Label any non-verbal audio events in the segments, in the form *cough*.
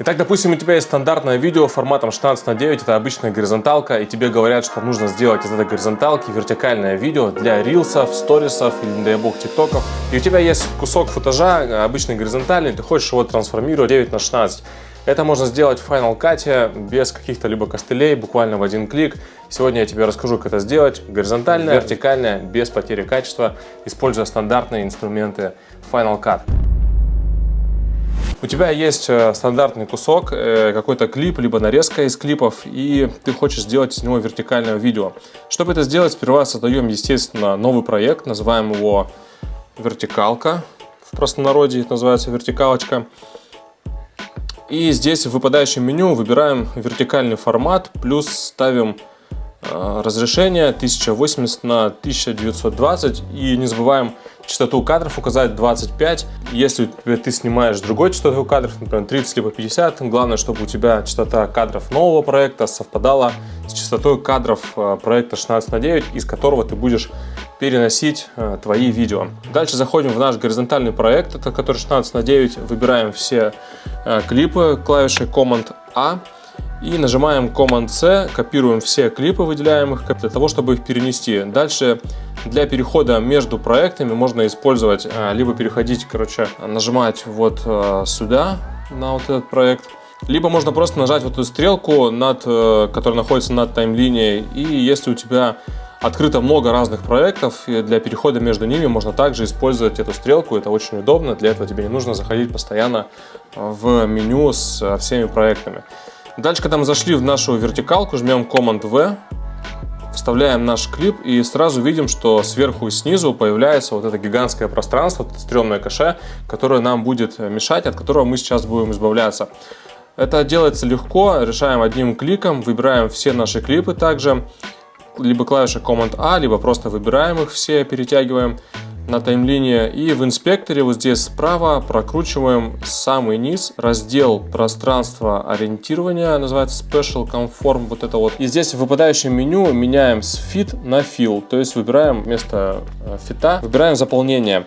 Итак, допустим, у тебя есть стандартное видео форматом 16 на 9, это обычная горизонталка, и тебе говорят, что нужно сделать из этой горизонталки вертикальное видео для рилсов, сторисов или, не дай бог, тиктоков. И у тебя есть кусок футажа, обычный горизонтальный, ты хочешь его трансформировать 9 на 16. Это можно сделать в Final Cut без каких-то либо костылей, буквально в один клик. Сегодня я тебе расскажу, как это сделать горизонтально, вертикально, без потери качества, используя стандартные инструменты Final Cut. У тебя есть э, стандартный кусок, э, какой-то клип, либо нарезка из клипов, и ты хочешь сделать из него вертикальное видео. Чтобы это сделать, сперва создаем, естественно, новый проект, называем его вертикалка. В простонародье это называется вертикалочка. И здесь в выпадающем меню выбираем вертикальный формат, плюс ставим э, разрешение 1080 на 1920 и не забываем частоту кадров указать 25. Если ты снимаешь другой частоту кадров, например, 30 либо 50, главное, чтобы у тебя частота кадров нового проекта совпадала с частотой кадров э, проекта 16 на 9, из которого ты будешь переносить э, твои видео. Дальше заходим в наш горизонтальный проект, это который 16 на 9, выбираем все э, клипы клавишей Command-A, и нажимаем Command-C, копируем все клипы, выделяем их для того, чтобы их перенести. Дальше для перехода между проектами можно использовать, а, либо переходить, короче, нажимать вот а, сюда, на вот этот проект, либо можно просто нажать вот эту стрелку, над, э, которая находится над таймлинией, и если у тебя открыто много разных проектов, для перехода между ними можно также использовать эту стрелку, это очень удобно, для этого тебе не нужно заходить постоянно в меню с всеми проектами. Дальше, когда мы зашли в нашу вертикалку, жмем Command-V, вставляем наш клип и сразу видим, что сверху и снизу появляется вот это гигантское пространство, это стрёмное кэше, которое нам будет мешать, от которого мы сейчас будем избавляться. Это делается легко, решаем одним кликом, выбираем все наши клипы также, либо клавиша Command-A, либо просто выбираем их все, перетягиваем на таймлине. И в инспекторе вот здесь справа прокручиваем самый низ, раздел пространства ориентирования, называется Special Conform, вот это вот. И здесь в выпадающем меню меняем с Fit на Fill, то есть выбираем вместо э, фита, выбираем заполнение.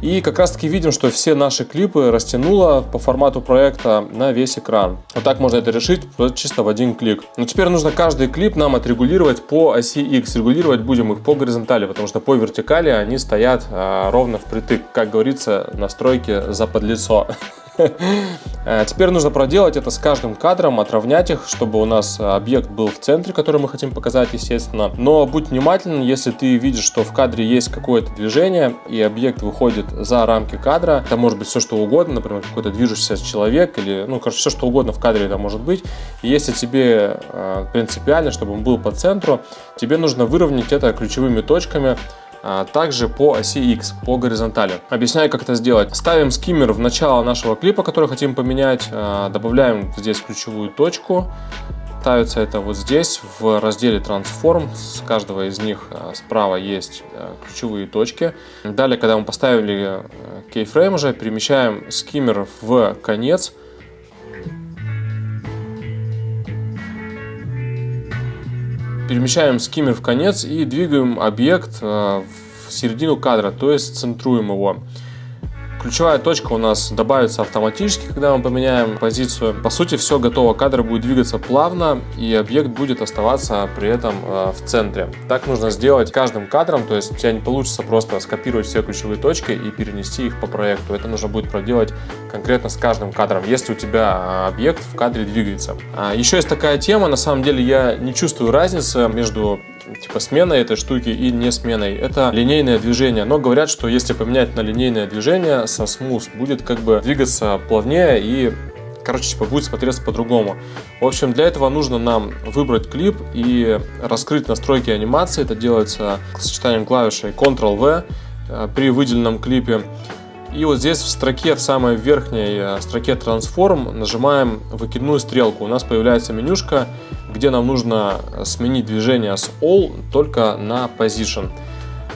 И как раз таки видим, что все наши клипы растянуло по формату проекта на весь экран. Вот так можно это решить чисто в один клик. Но теперь нужно каждый клип нам отрегулировать по оси X. Регулировать будем их по горизонтали, потому что по вертикали они стоят а, ровно впритык. Как говорится, настройки за подлицо. *laughs* Э, теперь нужно проделать это с каждым кадром, отравнять их, чтобы у нас объект был в центре, который мы хотим показать, естественно. Но будь внимателен, если ты видишь, что в кадре есть какое-то движение, и объект выходит за рамки кадра, это может быть все что угодно, например, какой-то движущийся человек, или, ну, короче, все что угодно в кадре это может быть. Если тебе э, принципиально, чтобы он был по центру, тебе нужно выровнять это ключевыми точками, а, также по оси X, по горизонтали. Объясняю, как это сделать. Ставим скиммер в начало нашего клипа, который хотим поменять, а, добавляем здесь ключевую точку, ставится это вот здесь в разделе Transform. С каждого из них а, справа есть ключевые точки. Далее, когда мы поставили keyframe уже, перемещаем скиммер в конец перемещаем скиммер в конец и двигаем объект э, в середину кадра, то есть центруем его. Ключевая точка у нас добавится автоматически, когда мы поменяем позицию. По сути, все готово. Кадр будет двигаться плавно, и объект будет оставаться при этом э, в центре. Так нужно сделать каждым кадром, то есть у тебя не получится просто скопировать все ключевые точки и перенести их по проекту. Это нужно будет проделать конкретно с каждым кадром, если у тебя э, объект в кадре двигается. А еще есть такая тема, на самом деле я не чувствую разницы между типа сменой этой штуки и не сменой. Это линейное движение. Но говорят, что если поменять на линейное движение со смус, будет как бы двигаться плавнее и короче, типа будет смотреться по-другому. В общем, для этого нужно нам выбрать клип и раскрыть настройки анимации. Это делается сочетанием клавишей Ctrl-V э, при выделенном клипе. И вот здесь в строке, в самой верхней э, строке Transform нажимаем выкидную стрелку. У нас появляется менюшка, где нам нужно сменить движение с All только на Position.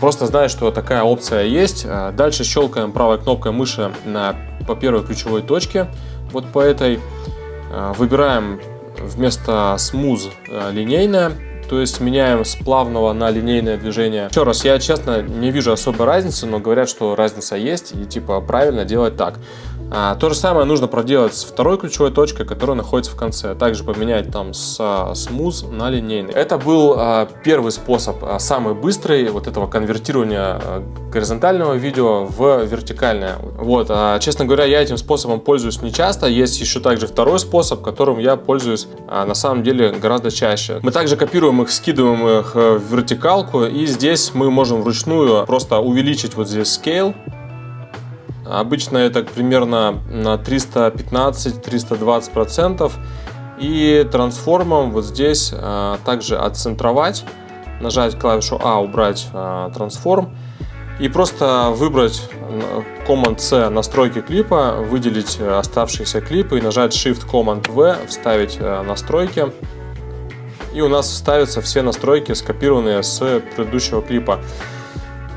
Просто знай, что такая опция есть. Э, дальше щелкаем правой кнопкой мыши на, по первой ключевой точке. Вот по этой э, выбираем вместо Smooth линейное то есть меняем с плавного на линейное движение. Еще раз, я честно не вижу особой разницы, но говорят, что разница есть и типа правильно делать так. А, то же самое нужно проделать с второй ключевой точкой, которая находится в конце. Также поменять там с смуз на линейный. Это был а, первый способ, а, самый быстрый вот этого конвертирования а, горизонтального видео в вертикальное. Вот, а, честно говоря, я этим способом пользуюсь не часто. Есть еще также второй способ, которым я пользуюсь а, на самом деле гораздо чаще. Мы также копируем их, скидываем их в вертикалку, и здесь мы можем вручную просто увеличить вот здесь scale Обычно это примерно на 315-320%. И трансформом вот здесь а, также отцентровать, нажать клавишу А, убрать а, трансформ. И просто выбрать Command-C настройки клипа, выделить оставшиеся клипы и нажать Shift-Command-V, вставить а, настройки. И у нас вставятся все настройки, скопированные с предыдущего клипа.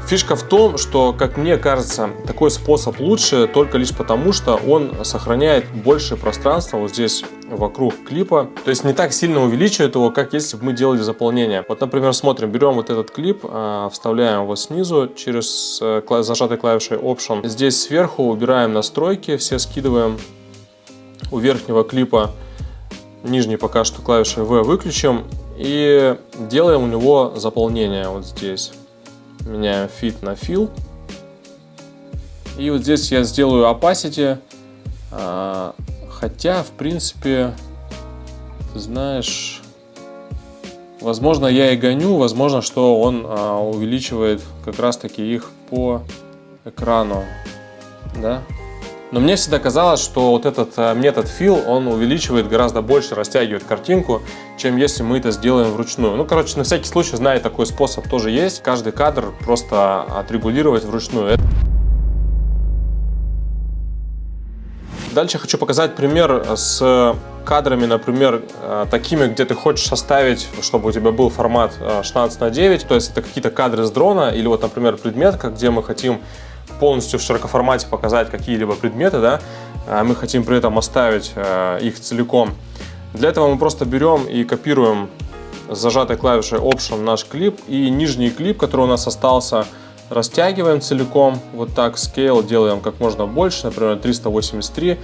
Фишка в том, что, как мне кажется, такой способ лучше только лишь потому, что он сохраняет больше пространства вот здесь вокруг клипа. То есть не так сильно увеличивает его, как если бы мы делали заполнение. Вот, например, смотрим, берем вот этот клип, а, вставляем его снизу через э, зажатой клавишей Option. Здесь сверху убираем настройки, все скидываем. У верхнего клипа нижний пока что клавишей V выключим и делаем у него заполнение вот здесь меняем fit на fill. И вот здесь я сделаю opacity, а, хотя, в принципе, ты знаешь, возможно, я и гоню, возможно, что он а, увеличивает как раз-таки их по экрану, да, но мне всегда казалось, что вот этот э, метод fill, он увеличивает гораздо больше, растягивает картинку, чем если мы это сделаем вручную. Ну, короче, на всякий случай, знаю, такой способ тоже есть. Каждый кадр просто отрегулировать вручную. Дальше хочу показать пример с кадрами, например, э, такими, где ты хочешь составить, чтобы у тебя был формат 16 э, на 9, то есть это какие-то кадры с дрона, или вот, например, предметка, где мы хотим полностью в широкоформате показать какие-либо предметы, да, а мы хотим при этом оставить э, их целиком. Для этого мы просто берем и копируем с зажатой клавишей Option наш клип и нижний клип, который у нас остался, растягиваем целиком, вот так, Scale делаем как можно больше, например, 383.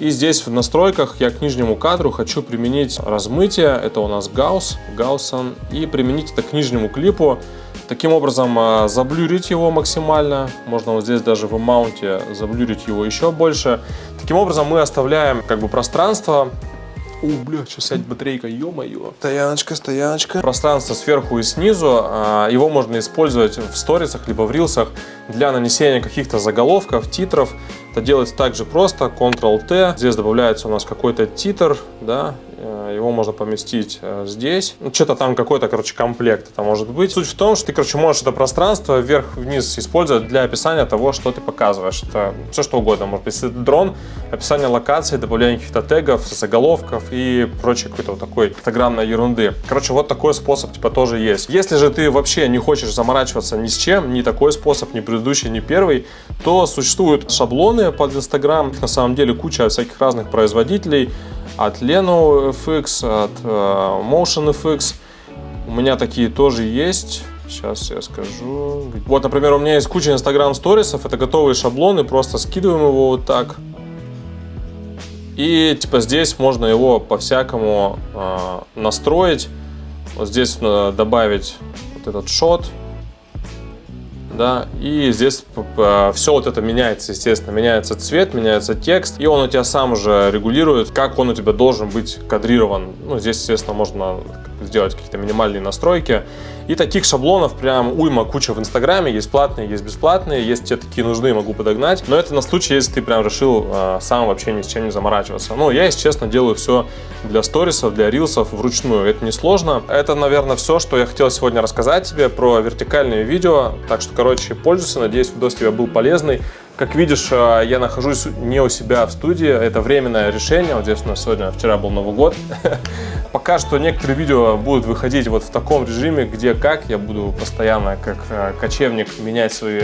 И здесь в настройках я к нижнему кадру хочу применить размытие, это у нас Gauss, Gausson, и применить это к нижнему клипу. Таким образом, а, заблюрить его максимально. Можно вот здесь даже в маунте заблюрить его еще больше. Таким образом, мы оставляем как бы пространство о, бля, сейчас сядет батарейка, ё-моё. Стояночка, стояночка. Пространство сверху и снизу. А, его можно использовать в сторисах, либо в рилсах для нанесения каких-то заголовков, титров. Это делается также просто, Ctrl-T. Здесь добавляется у нас какой-то титр, да, его можно поместить э, здесь. Ну, что-то там какой-то, короче, комплект это может быть. Суть в том, что ты, короче, можешь это пространство вверх-вниз использовать для описания того, что ты показываешь. Это все что угодно. Может быть, если это дрон, описание локации, добавление каких-то тегов, заголовков и прочей какой-то вот такой фотограммной ерунды. Короче, вот такой способ типа тоже есть. Если же ты вообще не хочешь заморачиваться ни с чем, ни такой способ, ни предыдущий, ни первый, то существуют шаблоны под Instagram. На самом деле куча всяких разных производителей от Leno FX, от uh, Motion FX. У меня такие тоже есть. Сейчас я скажу. Вот, например, у меня есть куча Instagram сторисов. Это готовые шаблоны. Просто скидываем его вот так. И типа здесь можно его по-всякому э, настроить. Вот здесь надо добавить вот этот шот да, и здесь все вот это меняется, естественно, меняется цвет, меняется текст, и он у тебя сам уже регулирует, как он у тебя должен быть кадрирован. Ну, здесь, естественно, можно сделать какие-то минимальные настройки. И таких шаблонов прям уйма куча в Инстаграме, есть платные, есть бесплатные, есть те такие нужны, могу подогнать. Но это на случай, если ты прям решил э, сам вообще ни с чем не заморачиваться. Ну, я, если честно, делаю все для сторисов, для рилсов вручную. Это несложно. Это, наверное, все, что я хотел сегодня рассказать тебе про вертикальные видео. Так что, короче, пользуйся. Надеюсь, видос тебе был полезный. Как видишь, э, я нахожусь не у себя в студии, это временное решение. Вот здесь у нас сегодня, вчера был Новый год. *laughs* Пока что некоторые видео будут выходить вот в таком режиме, где как. Я буду постоянно, как э, кочевник, менять свои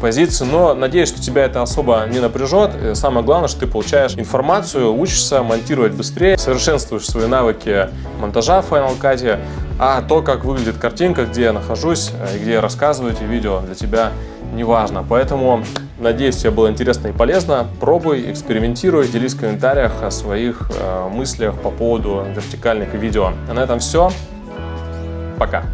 позиции, но надеюсь, что тебя это особо не напряжет. Самое главное, что ты получаешь информацию, учишься монтировать быстрее, совершенствуешь свои навыки монтажа в Final Cut, а то, как выглядит картинка, где я нахожусь э, и где я рассказываю эти видео, для тебя не важно. Поэтому Надеюсь, тебе было интересно и полезно. Пробуй, экспериментируй, делись в комментариях о своих э, мыслях по поводу вертикальных видео. А на этом все. Пока.